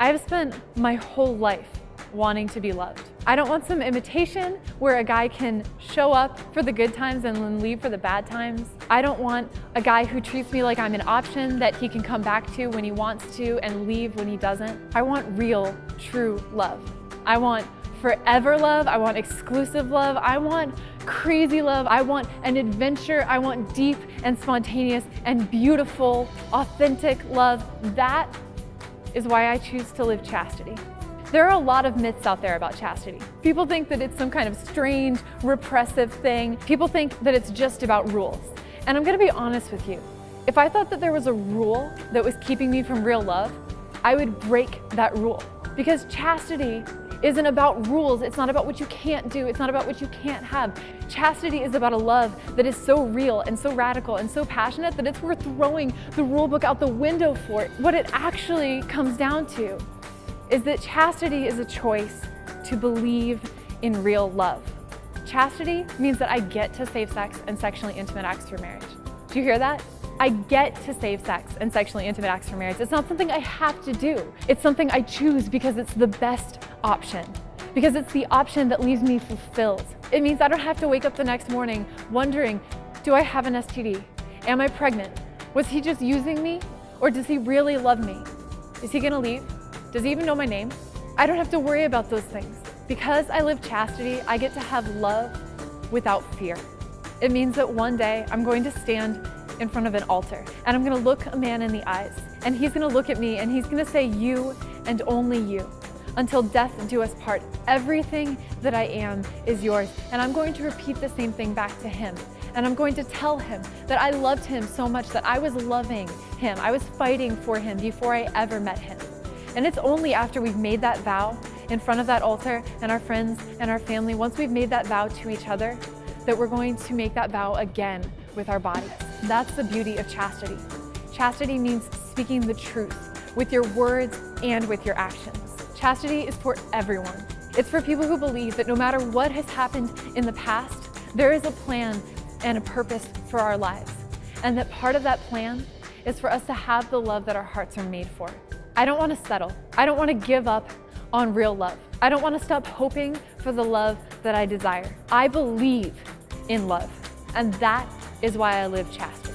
I've spent my whole life wanting to be loved. I don't want some imitation where a guy can show up for the good times and then leave for the bad times. I don't want a guy who treats me like I'm an option that he can come back to when he wants to and leave when he doesn't. I want real, true love. I want forever love. I want exclusive love. I want crazy love. I want an adventure. I want deep and spontaneous and beautiful, authentic love. That is why I choose to live chastity. There are a lot of myths out there about chastity. People think that it's some kind of strange, repressive thing. People think that it's just about rules. And I'm gonna be honest with you. If I thought that there was a rule that was keeping me from real love, I would break that rule. Because chastity isn't about rules. It's not about what you can't do. It's not about what you can't have. Chastity is about a love that is so real and so radical and so passionate that it's worth throwing the rule book out the window for. What it actually comes down to is that chastity is a choice to believe in real love. Chastity means that I get to save sex and sexually intimate acts for marriage. Do you hear that? I get to save sex and sexually intimate acts for marriage. It's not something I have to do. It's something I choose because it's the best option. Because it's the option that leaves me fulfilled. It means I don't have to wake up the next morning wondering, do I have an STD? Am I pregnant? Was he just using me? Or does he really love me? Is he gonna leave? Does he even know my name? I don't have to worry about those things. Because I live chastity, I get to have love without fear. It means that one day I'm going to stand in front of an altar and I'm gonna look a man in the eyes and he's gonna look at me and he's gonna say you and only you. Until death do us part, everything that I am is yours. And I'm going to repeat the same thing back to him. And I'm going to tell him that I loved him so much that I was loving him. I was fighting for him before I ever met him. And it's only after we've made that vow in front of that altar and our friends and our family, once we've made that vow to each other, that we're going to make that vow again with our bodies. That's the beauty of chastity. Chastity means speaking the truth with your words and with your actions. Chastity is for everyone. It's for people who believe that no matter what has happened in the past, there is a plan and a purpose for our lives. And that part of that plan is for us to have the love that our hearts are made for. I don't want to settle. I don't want to give up on real love. I don't want to stop hoping for the love that I desire. I believe in love, and that is why I live chastity.